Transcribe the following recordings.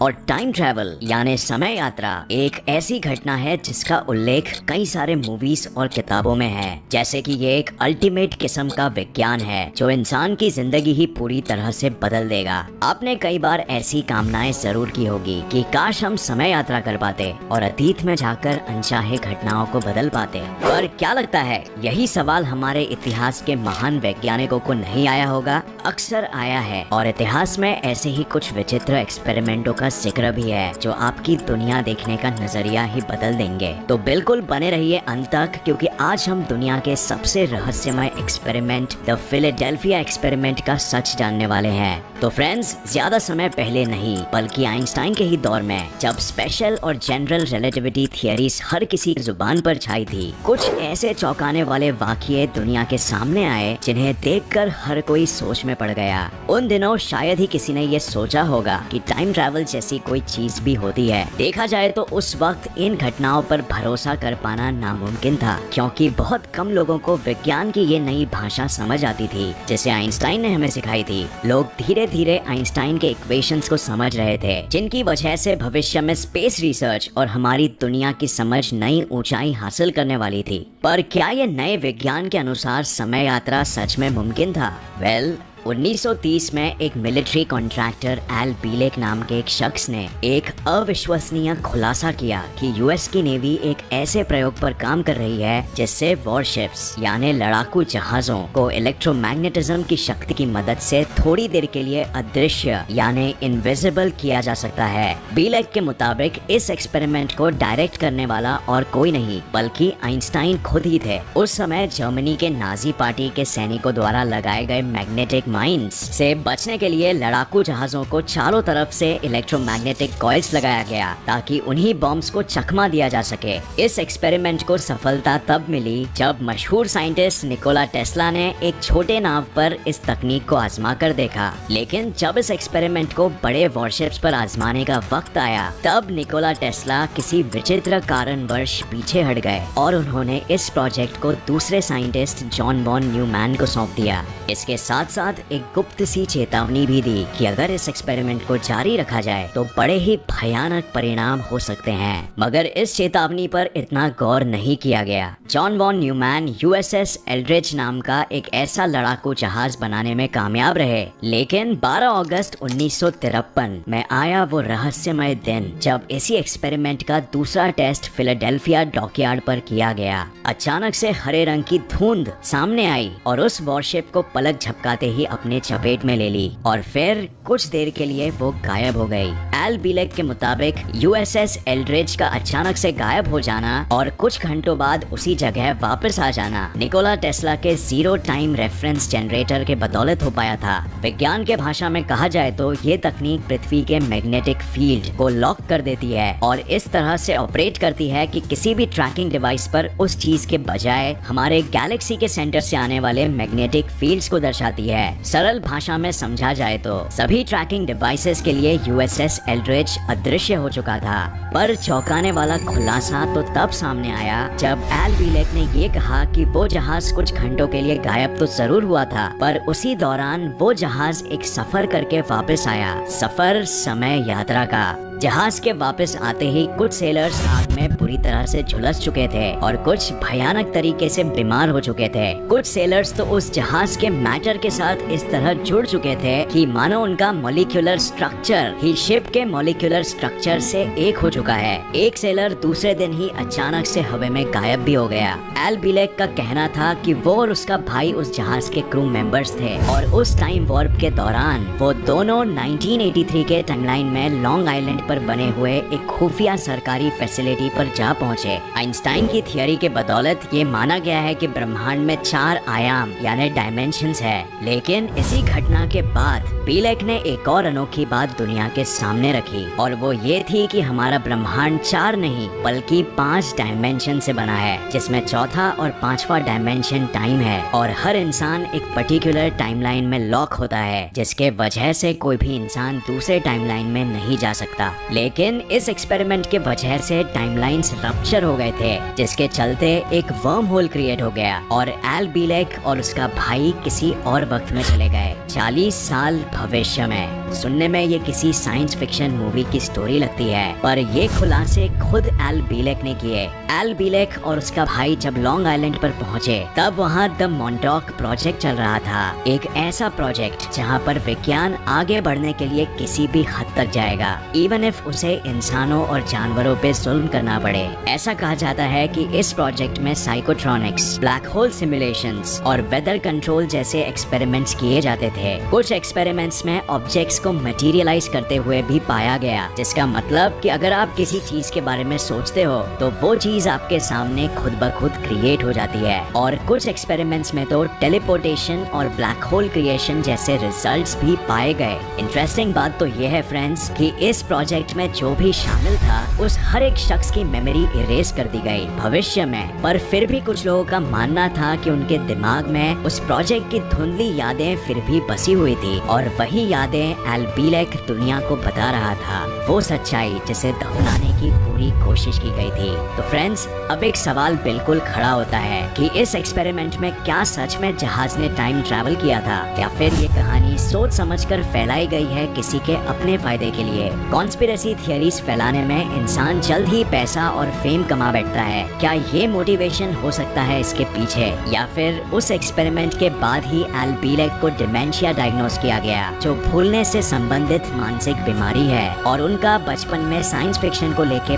और time travel यानी समय यात्रा, एक ऐसी घटना है जिसका उल्लेख कई सारे मूवीज़ और किताबों में है। जैसे कि ये एक अल्टीमेट किस्म का विज्ञान है, जो इंसान की ज़िंदगी ही पूरी तरह से बदल देगा। आपने कई बार ऐसी कामनाएँ ज़रूर की होगी कि काश हम समय यात्रा कर पाते और अतीत में जाकर अनचाहे घटनाओं को बदल पाते। पर क्या लगता है, यही सवाल हमारे इतिहास के महान वैज्ञानिकों को नहीं आया होगा? अक्सर आया है, और इतिहास में ऐसे ही कुछ विचित्र एक्सपेरिमेंटों का ज़िक्र भी है, जो आपकी दुनिया देखने का नज़रिया ही बदल देंगे। तो बिल्कुल बने रहिए अंत तक, क्योंकि आज हम दुनिया के सबसे रहस्यमय एक्सपेरिमेंट द फिलेडेल्फिया एक्सपेरिमेंट का सच जानने वाले हैं। तो फ्रेंड्स ज़्यादा समय पहले नहीं, बल्कि आइंस्टाइन के ही दौर में, जब स्पेशल और जनरल रिलेटिविटी थियरीज हर किसी ज़ुबान पर छाई थी, कुछ ऐसे चौंकाने वाले वाक्य दुनिया के सामने आए, जिन्हें देखकर हर कोई सोच में पड़ गया। उन दिनों शायद ही किसी ने ये सोचा होगा कि टाइम ट्रैवल जैसी कोई चीज़ भी होती है। देखा जाए तो उस वक्त इन घटनाओं पर भरोसा कर पाना नामुमकिन था क्योंकि बहुत कम लोगों को विज्ञान की ये नई भाषा समझ आती थी जिसे आइंस्टाइन ने हमें सिखाई थी। लोग धीरे धीरे आइंस्टाइन के इक्वेशन को समझ रहे थे जिनकी वजह से भविष्य में स्पेस रिसर्च और हमारी दुनिया की समझ नई ऊंचाई हासिल करने वाली थी। पर क्या ये नए विज्ञान के अनुसार समय यात्रा सच में मुमकिन था? वेल well, 1930 में एक मिलिट्री कॉन्ट्रैक्टर एल बीलेक नाम के एक शख्स ने एक अविश्वसनीय खुलासा किया कि यूएस की नेवी एक ऐसे प्रयोग पर काम कर रही है जिससे वॉरशिप्स, यानी लड़ाकू जहाजों, को इलेक्ट्रोमैग्नेटिज्म की शक्ति की मदद से थोड़ी देर के लिए अदृश्य, यानी इनविजिबल किया जा सकता है। बीलेक के मुताबिक इस एक्सपेरिमेंट को डायरेक्ट करने वाला और कोई नहीं, बल्कि आइंस्टाइन खुद ही थे। उस समय जर्मनी के नाजी पार्टी के सैनिकों द्वारा लगाए गए मैग्नेटिक माइंस से बचने के लिए लड़ाकू जहाजों को चारों तरफ़ से इलेक्ट्रोमैग्नेटिक कॉइल्स लगाया गया ताकि उन्हीं बॉम्ब्स को चकमा दिया जा सके। इस एक्सपेरिमेंट को सफलता तब मिली जब मशहूर साइंटिस्ट निकोला टेस्ला ने एक छोटे नाव पर इस तकनीक को आजमा कर देखा। लेकिन जब इस एक्सपेरिमेंट को बड़े वॉरशिप्स पर आजमाने का वक्त आया, तब निकोला टेस्ला किसी विचित्र कारणवश पीछे हट गए और उन्होंने इस प्रोजेक्ट को दूसरे साइंटिस्ट जॉन बॉन न्यूमैन को सौंप दिया। इसके साथ साथ एक गुप्त सी चेतावनी भी दी कि अगर इस एक्सपेरिमेंट को जारी रखा जाए तो बड़े ही भयानक परिणाम हो सकते हैं। मगर इस चेतावनी पर इतना गौर नहीं किया गया। John von Neumann, USS Eldridge नाम का एक ऐसा लड़ाकू जहाज़ बनाने में कामयाब रहे। लेकिन 12 अगस्त उन्नीस सौ तिरपन में आया वो रहस्यमय दिन, जब इसी एक्सपेरिमेंट का दूसरा टेस्ट फिलाडेल्फिया डॉकयार्ड पर किया गया। अचानक से हरे रंग की धुंध सामने आई और उस वॉरशिप को पलक झपकाते ही अपने चपेट में ले ली और फिर कुछ देर के लिए वो गायब हो गई। एल बिलेक के मुताबिक यूएसएस एल्ड्रिज का अचानक से गायब हो जाना और कुछ घंटों बाद उसी जगह वापस आ जाना। निकोला टेस्ला के ज़ीरो टाइम रेफरेंस जनरेटर के बदौलत हो पाया था। विज्ञान के भाषा में कहा जाए तो ये तकनीक पृथ्वी के मैग्नेटिक फ़ील्ड को लॉक कर देती है और इस तरह से ऑपरेट करती है कि किसी भी ट्रैकिंग डिवाइस पर उस चीज़ के बजाय हमारे गैलेक्सी के सेंटर से आने वाले मैग्नेटिक फील्ड्स को दर्शाती है। सरल भाषा में समझा जाए तो सभी ट्रैकिंग डिवाइसेस के लिए यूएसएस एल्ड्रिच अदृश्य हो चुका था। पर चौंकाने वाला खुलासा तो तब सामने आया जब एल बीलेक ने ये कहा कि वो जहाज़ कुछ घंटों के लिए गायब तो ज़रूर हुआ था, पर उसी दौरान वो जहाज़ एक सफ़र करके वापस आया। सफ़र, समय, यात्रा का। जहाज़ के वापस आते ही कुछ सेलर्स आग में बुरी तरह से झुलस चुके थे और कुछ भयानक तरीके से बीमार हो चुके थे। कुछ सेलर्स तो उस जहाज़ के मैटर के साथ इस तरह जुड़ चुके थे कि मानो उनका मोलिकुलर स्ट्रक्चर ही शिप के मोलिकुलर स्ट्रक्चर से एक हो चुका है। एक सेलर दूसरे दिन ही अचानक से हवा में गायब भी हो गया। एल बिलेक का कहना था कि वो और उसका भाई उस जहाज़ के क्रू मेंबर्स थे और उस टाइम वॉर्प के दौरान वो दोनों 1983 के टाइमलाइन में लॉन्ग आइलैंड पर बने हुए एक खुफिया सरकारी फैसिलिटी पर जा पहुँचे। आइंस्टाइन की थियोरी के बदौलत ये माना गया है कि ब्रह्मांड में चार आयाम, यानी डायमेंशन है। लेकिन इसी घटना के बाद पीलेक ने एक और अनोखी बात दुनिया के सामने रखी, और वो ये थी कि हमारा ब्रह्मांड चार नहीं, बल्कि पाँच डायमेंशन से बना है, जिसमें चौथा और पांचवा डायमेंशन टाइम है, और हर इंसान एक पर्टिकुलर टाइमलाइन में लॉक होता है, जिसके वजह से कोई भी इंसान दूसरे टाइमलाइन में नहीं जा सकता। लेकिन इस एक्सपेरिमेंट के वजह से टाइमलाइंस रप्चर हो गए थे, जिसके चलते एक वर्म होल क्रिएट हो गया और एल बीलेक और उसका भाई किसी और वक्त में चले गए। 40 साल भविष्य में। सुनने में ये किसी साइंस फिक्शन मूवी की स्टोरी लगती है, पर ये खुलासे खुद एल बीलेक ने किए। एल बिलेक और उसका भाई जब लॉन्ग आइलैंड पर पहुँचे, तब वहाँ द मॉन्टॉक प्रोजेक्ट चल रहा था। एक ऐसा प्रोजेक्ट जहाँ पर विज्ञान आगे बढ़ने के लिए किसी भी हद तक जाएगा। इवन इफ़ उसे इंसानों और जानवरों पे जुल्म करना पड़े। ऐसा कहा जाता है कि इस प्रोजेक्ट में साइकोट्रॉनिक्स ब्लैक होल सिमुलेशन और वेदर कंट्रोल जैसे एक्सपेरिमेंट्स किए जाते थे। कुछ एक्सपेरिमेंट्स में ऑब्जेक्ट्स को मटेरियलाइज करते हुए भी पाया गया, जिसका मतलब कि अगर आप किसी चीज़ के बारे में सोचते हो तो वो चीज़ आपके सामने खुद ब खुद क्रिएट हो जाती है। और कुछ एक्सपेरिमेंट्स में तो टेलीपोर्टेशन और ब्लैक होल क्रिएशन जैसे रिजल्ट्स भी पाए गए। इंटरेस्टिंग बात तो ये है फ्रेंड्स कि इस प्रोजेक्ट में जो भी शामिल था, उस हर एक शख्स की मेमोरी इरेज कर दी गई भविष्य में। पर फिर भी कुछ लोगों का मानना था कि उनके दिमाग में उस प्रोजेक्ट की धुंधली यादें फिर भी बसी हुई थी। और वही यादें एल्बीलेक दुनिया को बता रहा था। वो सच्चाई जिसे दफनाने की पूरी कोशिश की गई थी। तो फ्रेंड्स अब एक सवाल बिल्कुल खड़ा होता है कि इस एक्सपेरिमेंट में क्या सच में जहाज़ ने टाइम ट्रैवल किया था? या फिर ये कहानी सोच समझकर फैलाई गई है किसी के अपने फ़ायदे के लिए? कॉन्स्पिरसी थियरीज फैलाने में इंसान जल्द ही पैसा और फेम कमा बैठता है। क्या ये मोटिवेशन हो सकता है इसके पीछे? या फिर उस एक्सपेरिमेंट के बाद ही एल्बीलेक को डिमेंशिया डायग्नोस किया गया, जो भूलने से संबंधित मानसिक बीमारी है और उनका बचपन में साइंस फिक्शन को लेके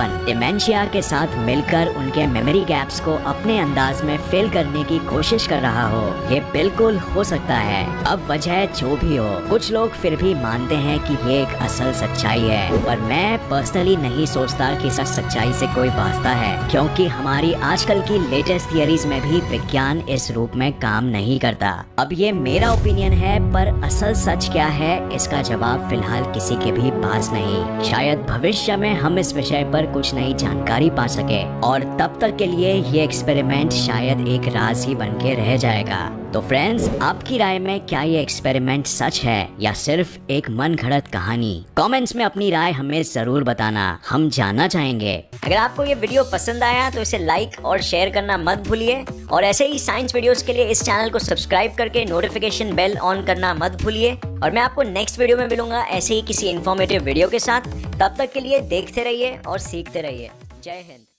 पागलपन डिमेंशिया के साथ मिलकर उनके मेमोरी गैप्स को अपने अंदाज में फिल करने की कोशिश कर रहा हो। ये बिल्कुल हो सकता है। अब वजह जो भी हो, कुछ लोग फिर भी मानते हैं कि ये एक असल सच्चाई है। पर मैं पर्सनली नहीं सोचता कि सच सच्चाई से कोई वास्ता है, क्योंकि हमारी आजकल की लेटेस्ट थियरीज में भी विज्ञान इस रूप में काम नहीं करता। अब ये मेरा ओपिनियन है, पर असल सच क्या है, इसका जवाब फ़िलहाल किसी के भी पास नहीं। शायद भविष्य में हम इस विषय कुछ नई जानकारी पा सके और तब तक के लिए ये एक्सपेरिमेंट शायद एक राज ही बन के रह जाएगा। तो फ्रेंड्स आपकी राय में क्या ये एक्सपेरिमेंट सच है या सिर्फ़ एक मन घड़त कहानी? कमेंट्स में अपनी राय हमें ज़रूर बताना, हम जानना चाहेंगे। अगर आपको ये वीडियो पसंद आया तो इसे लाइक और शेयर करना मत भूलिए। और ऐसे ही साइंस वीडियोस के लिए इस चैनल को सब्सक्राइब करके नोटिफिकेशन बेल ऑन करना मत भूलिए। और मैं आपको नेक्स्ट वीडियो में मिलूँगा ऐसे ही किसी इन्फॉर्मेटिव वीडियो के साथ। तब तक के लिए देखते रहिए और सीखते रहिए। जय हिंद।